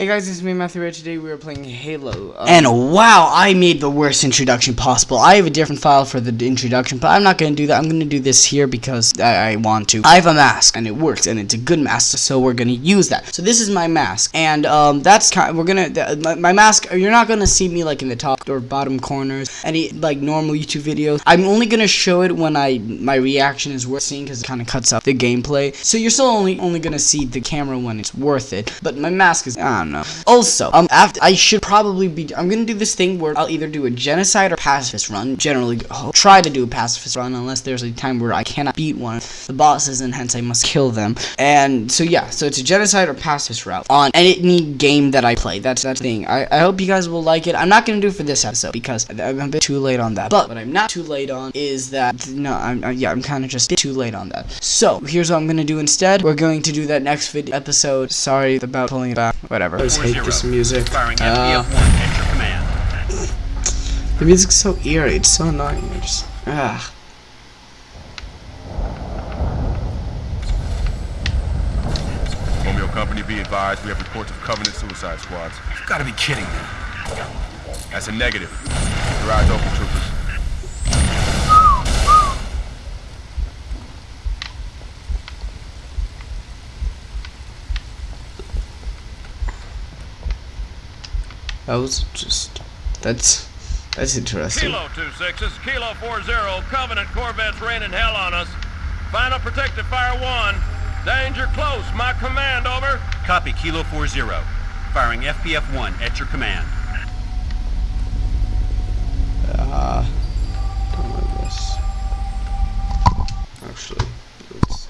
Hey guys, it's me Matthew Ray. Today we are playing Halo. Um, And wow, I made the worst introduction possible. I have a different file for the introduction, but I'm not going to do that. I'm going to do this here because I, I want to. I have a mask, and it works, and it's a good mask, so we're going to use that. So this is my mask, and um, that's kind. of, We're gonna my, my mask. You're not going to see me like in the top or bottom corners, any like normal YouTube videos. I'm only going to show it when I my reaction is worth seeing because it kind of cuts out the gameplay. So you're still only only going to see the camera when it's worth it. But my mask is I don't know. Also, um, after I should probably be. I'm gonna do this thing where I'll either do a genocide or pacifist run. Generally, try to do a pacifist run unless there's a time where I cannot beat one of the bosses and hence I must kill them. And so yeah, so it's a genocide or pacifist route on any game that I play. That's the thing. I, I hope you guys will like it. I'm not gonna do it for this episode because I'm a bit too late on that. But what I'm not too late on is that no, I'm uh, yeah, I'm kind of just too late on that. So here's what I'm gonna do instead. We're going to do that next video episode. Sorry about pulling it back. Whatever. I always hate this music. Uh, FPF-1 at your command. the music's so eerie. It's so annoying. I just ah. Romeo Company, be advised, we have reports of Covenant suicide squads. You've got to be kidding me. That's a negative. Your eyes open, troopers. That was just that's that's interesting. Kilo 26, Kilo 40, Covenant Corvettes raining hell on us. Final protective fire 1. Danger close, my command, over. Copy, Kilo 40. Firing FPF-1 at your command. Uh, don't know this. Actually, it's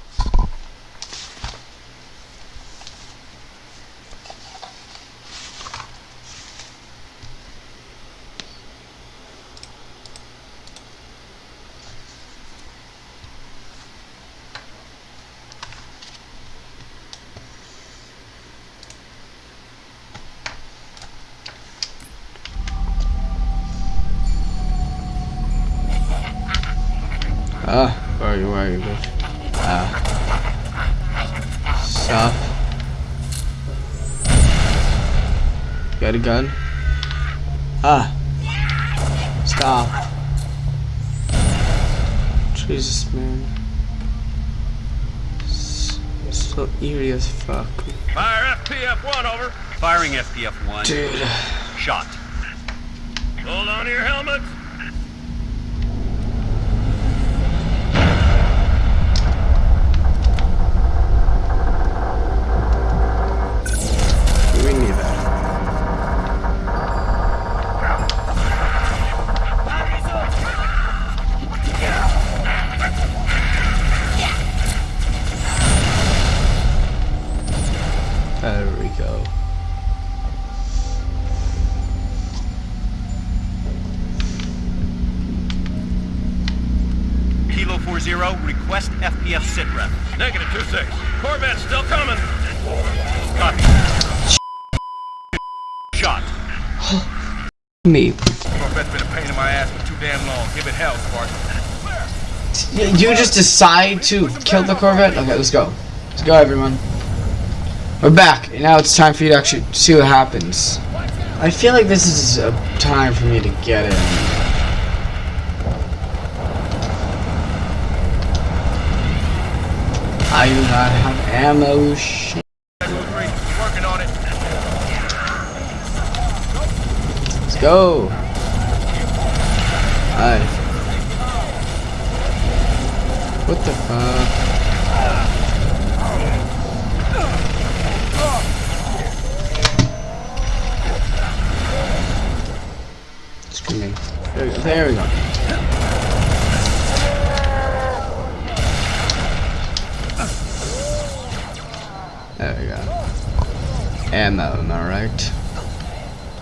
Ah, where are you? Where are you, bitch? Ah. Stop. Got a gun? Ah. Stop. Jesus, man. S- So eerie as fuck. Fire FPF 1, over. Firing FPF-1. Dude. Shot. Hold on to your Corvette still coming. Copy. Shot. Me. Corvette's been a pain in my ass for too damn long. Give it hell, Spartan. You just decide to kill the Corvette? Okay, let's go. Let's go, everyone. We're back, and now it's time for you to actually see what happens. I feel like this is a time for me to get in. I do not have ammo. Shit. Working on it. Let's go. Alright. What the fuck? There we go. There we go. Ammo, am I right?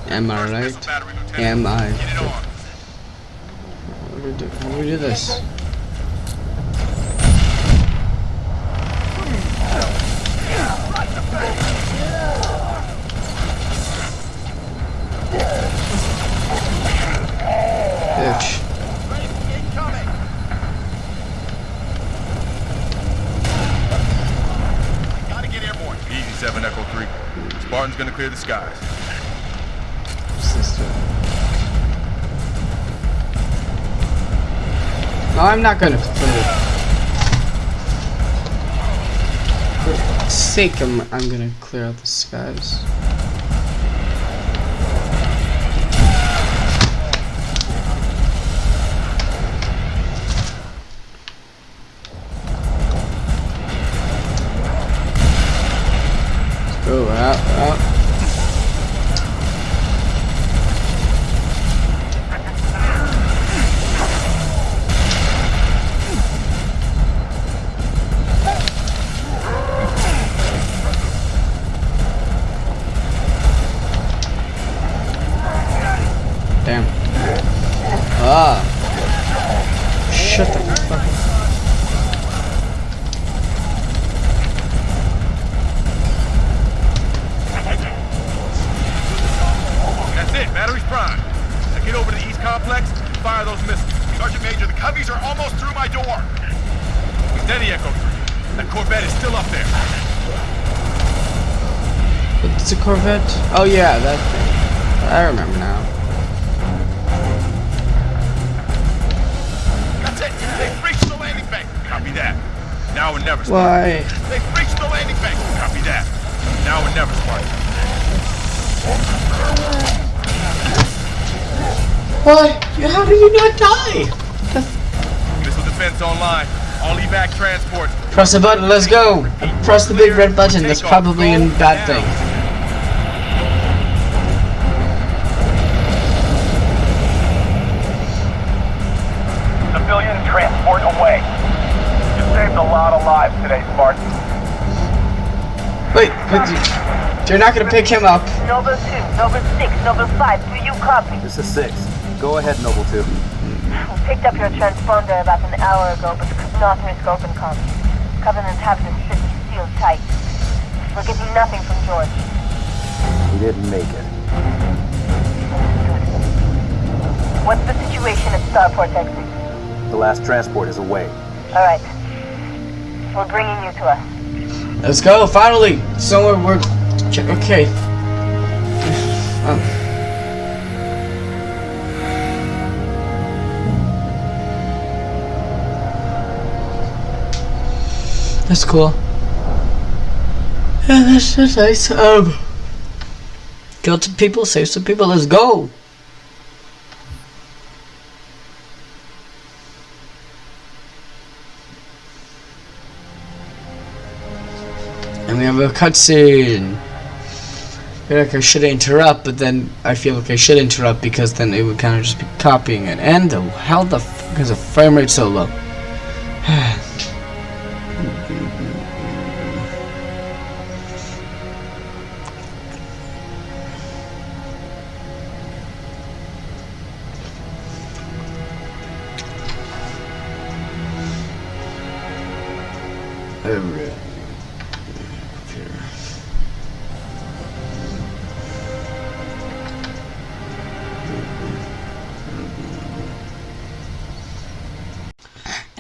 Am I right? Am I? How do we do, how do, we do this? Clear the skies. Do? No, I'm not gonna it. For sake, I'm, I'm gonna clear out the skies. It's a Corvette? Oh yeah, that thing. I remember now. That's it. They've reached the landing bank. Copy that. Now or never, Spartan. Why? They've reached the landing bank. Copy that. Now or never, Spartan. Why? How did you not die? Missile defense online. All evac transports. Press the button, let's go! Press the big red button, that's probably a bad thing. Transport away. You saved a lot of lives today, Spartan. Wait, but you, you're not gonna pick him up. Noble 2, Noble 6, Noble 5, do you copy? This is six. Go ahead, Noble Two. We picked up your transponder about an hour ago, but could not risk open comms. Covenant have the city sealed tight. We're getting nothing from George. He didn't make it. What's the situation at Starport exit? The last transport is away. Alright. We're bringing you to us. Let's go, finally! Somewhere we're... Okay. Um. That's cool. Yeah, that's, that's nice. Um, kill some people, save some people, let's go! We have a cutscene. I feel like I should interrupt, but then I feel like I should interrupt because then it would kind of just be copying it. And the how the f is the frame rate so low? Alright.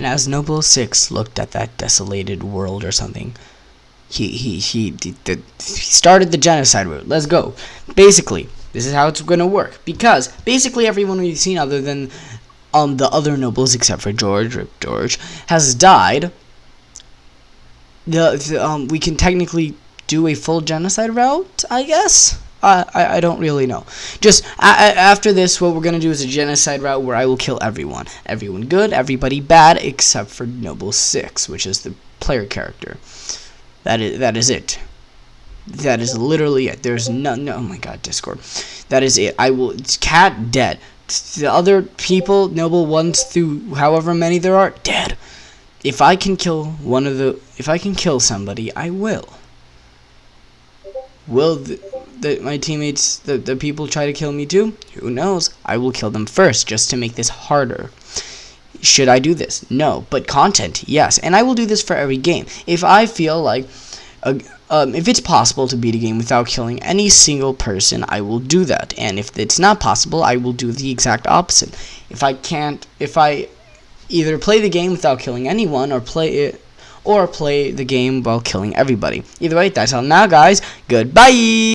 As Noble Six looked at that desolated world or something, he he he, he, he started the genocide route. Let's go. Basically, this is how it's gonna work because basically everyone we've seen other than um the other nobles except for George, Rip George, has died. The, the um we can technically do a full genocide route, I guess. I, I, I don't really know. Just a- a- after this, what we're gonna do is a genocide route where I will kill everyone. Everyone good, everybody bad, except for Noble Six, which is the player character. That is that is it. That is literally it. There's no no. Oh my God, Discord. That is it. I will. It's Kat dead. The other people, noble ones through however many there are, dead. If I can kill one of the, if I can kill somebody, I will. Will the, the my teammates, the the people try to kill me too? Who knows? I will kill them first, just to make this harder. Should I do this? No. But content, yes. And I will do this for every game. If I feel like, a, um, if it's possible to beat a game without killing any single person, I will do that. And if it's not possible, I will do the exact opposite. If I can't, if I either play the game without killing anyone, or play it, or play the game while killing everybody. Either way, that's all now, guys. Goodbye!